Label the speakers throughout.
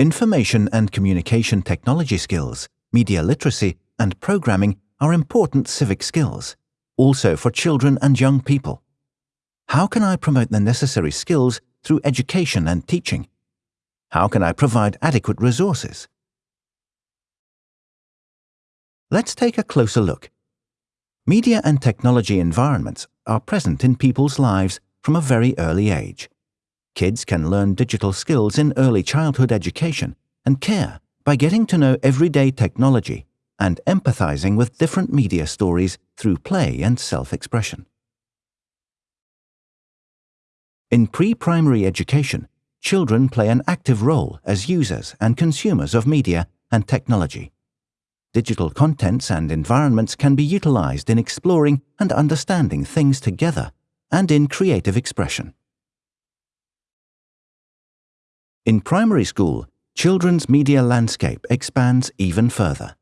Speaker 1: Information and communication technology skills, media literacy, and programming are important civic skills, also for children and young people. How can I promote the necessary skills through education and teaching? How can I provide adequate resources? Let's take a closer look. Media and technology environments are present in people's lives from a very early age. Kids can learn digital skills in early childhood education and care by getting to know everyday technology and empathizing with different media stories through play and self-expression. In pre-primary education, children play an active role as users and consumers of media and technology. Digital contents and environments can be utilized in exploring and understanding things together and in creative expression. In primary school, children's media landscape expands even further.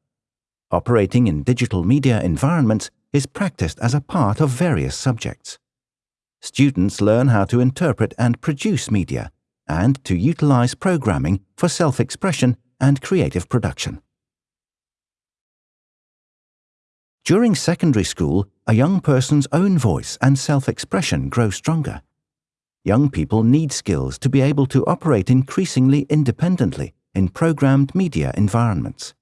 Speaker 1: Operating in digital media environments is practiced as a part of various subjects. Students learn how to interpret and produce media and to utilize programming for self-expression and creative production. During secondary school, a young person's own voice and self-expression grow stronger young people need skills to be able to operate increasingly independently in programmed media environments.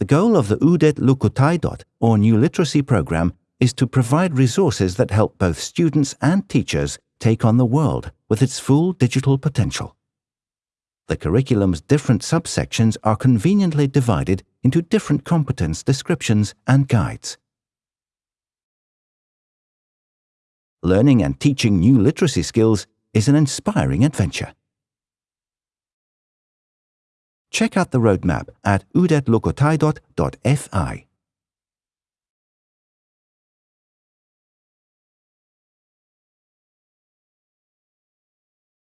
Speaker 1: The goal of the Uudet Lukutaidot, or New Literacy Program, is to provide resources that help both students and teachers take on the world with its full digital potential. The curriculum's different subsections are conveniently divided into different competence descriptions and guides. Learning and teaching new literacy skills is an inspiring adventure. Check out the roadmap at uudetlukutaidot.fi.